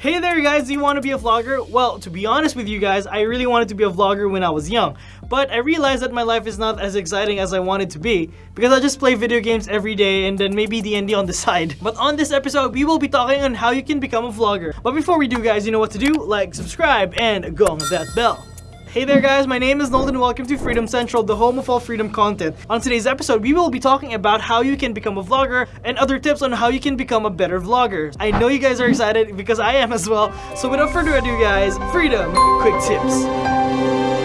Hey there guys, do you want to be a vlogger? Well, to be honest with you guys, I really wanted to be a vlogger when I was young. But I realized that my life is not as exciting as I want it to be because I just play video games every day and then maybe D&D on the side. But on this episode, we will be talking on how you can become a vlogger. But before we do guys, you know what to do? Like, subscribe, and gong that bell. Hey there guys, my name is Nolden and welcome to Freedom Central, the home of all freedom content. On today's episode, we will be talking about how you can become a vlogger and other tips on how you can become a better vlogger. I know you guys are excited because I am as well. So without further ado guys, Freedom Quick Tips.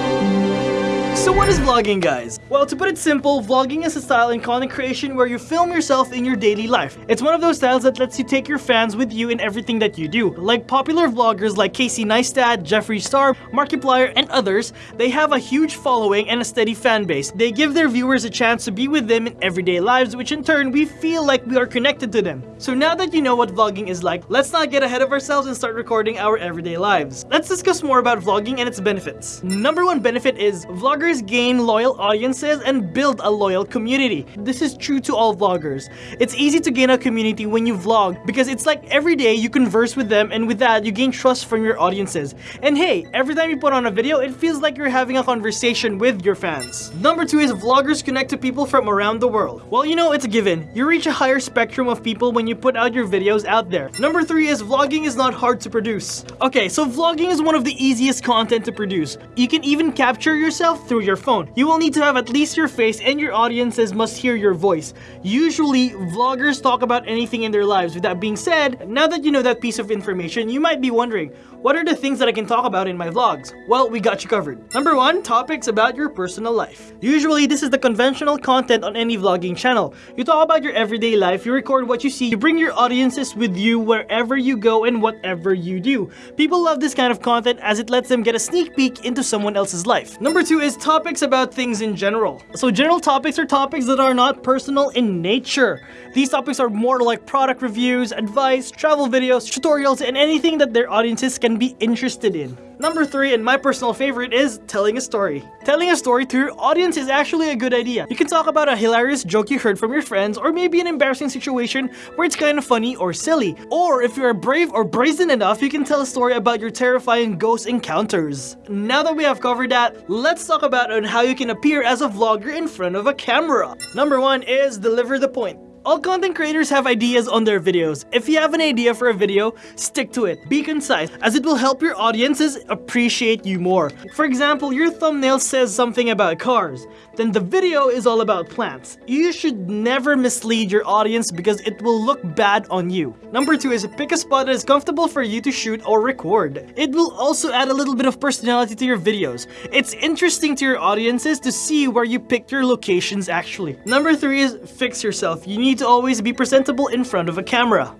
So what is vlogging guys? Well to put it simple, vlogging is a style in content creation where you film yourself in your daily life. It's one of those styles that lets you take your fans with you in everything that you do. Like popular vloggers like Casey Neistat, Jeffree Star, Markiplier, and others, they have a huge following and a steady fan base. They give their viewers a chance to be with them in everyday lives which in turn we feel like we are connected to them. So now that you know what vlogging is like, let's not get ahead of ourselves and start recording our everyday lives. Let's discuss more about vlogging and its benefits. Number one benefit is vloggers gain loyal audiences and build a loyal community. This is true to all vloggers. It's easy to gain a community when you vlog because it's like every day you converse with them and with that you gain trust from your audiences. And hey, every time you put on a video, it feels like you're having a conversation with your fans. Number two is vloggers connect to people from around the world. Well, you know, it's a given. You reach a higher spectrum of people when you put out your videos out there. Number three is vlogging is not hard to produce. Okay, so vlogging is one of the easiest content to produce. You can even capture yourself through your phone. You will need to have at least your face and your audiences must hear your voice. Usually, vloggers talk about anything in their lives. With that being said, now that you know that piece of information, you might be wondering, what are the things that I can talk about in my vlogs? Well, we got you covered. Number one, topics about your personal life. Usually, this is the conventional content on any vlogging channel. You talk about your everyday life, you record what you see, you bring your audiences with you wherever you go and whatever you do. People love this kind of content as it lets them get a sneak peek into someone else's life. Number two is topics about things in general. So general topics are topics that are not personal in nature. These topics are more like product reviews, advice, travel videos, tutorials, and anything that their audiences can be interested in. Number 3 and my personal favorite is telling a story. Telling a story to your audience is actually a good idea. You can talk about a hilarious joke you heard from your friends or maybe an embarrassing situation where it's kind of funny or silly. Or if you are brave or brazen enough, you can tell a story about your terrifying ghost encounters. Now that we have covered that, let's talk about on how you can appear as a vlogger in front of a camera. Number 1 is deliver the point. All content creators have ideas on their videos. If you have an idea for a video, stick to it. Be concise, as it will help your audiences appreciate you more. For example, your thumbnail says something about cars, then the video is all about plants. You should never mislead your audience because it will look bad on you. Number two is pick a spot that is comfortable for you to shoot or record. It will also add a little bit of personality to your videos. It's interesting to your audiences to see where you picked your locations actually. Number three is fix yourself. You need need to always be presentable in front of a camera.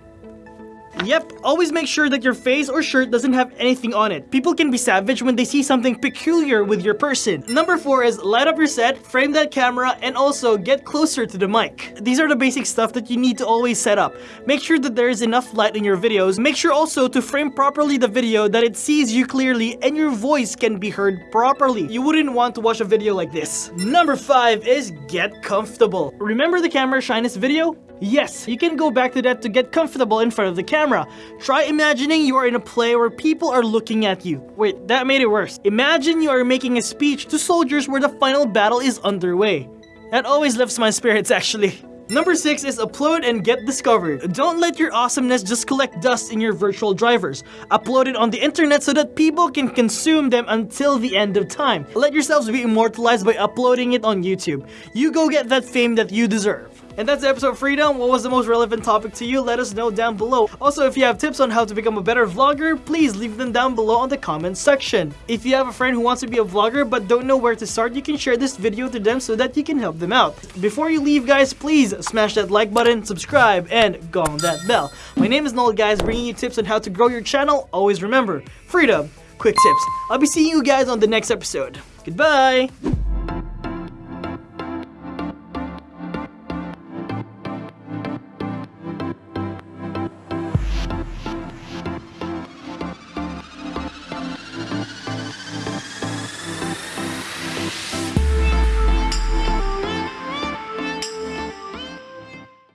Yep, always make sure that your face or shirt doesn't have anything on it. People can be savage when they see something peculiar with your person. Number 4 is light up your set, frame that camera, and also get closer to the mic. These are the basic stuff that you need to always set up. Make sure that there is enough light in your videos. Make sure also to frame properly the video that it sees you clearly and your voice can be heard properly. You wouldn't want to watch a video like this. Number 5 is get comfortable. Remember the camera shyness video? Yes, you can go back to that to get comfortable in front of the camera. Try imagining you are in a play where people are looking at you. Wait, that made it worse. Imagine you are making a speech to soldiers where the final battle is underway. That always lifts my spirits actually. Number 6 is upload and get discovered. Don't let your awesomeness just collect dust in your virtual drivers. Upload it on the internet so that people can consume them until the end of time. Let yourselves be immortalized by uploading it on YouTube. You go get that fame that you deserve. And that's the episode Freedom. What was the most relevant topic to you? Let us know down below. Also, if you have tips on how to become a better vlogger, please leave them down below on the comments section. If you have a friend who wants to be a vlogger but don't know where to start, you can share this video to them so that you can help them out. Before you leave guys, please smash that like button, subscribe, and gong that bell. My name is Noel guys, bringing you tips on how to grow your channel. Always remember, freedom, quick tips. I'll be seeing you guys on the next episode. Goodbye!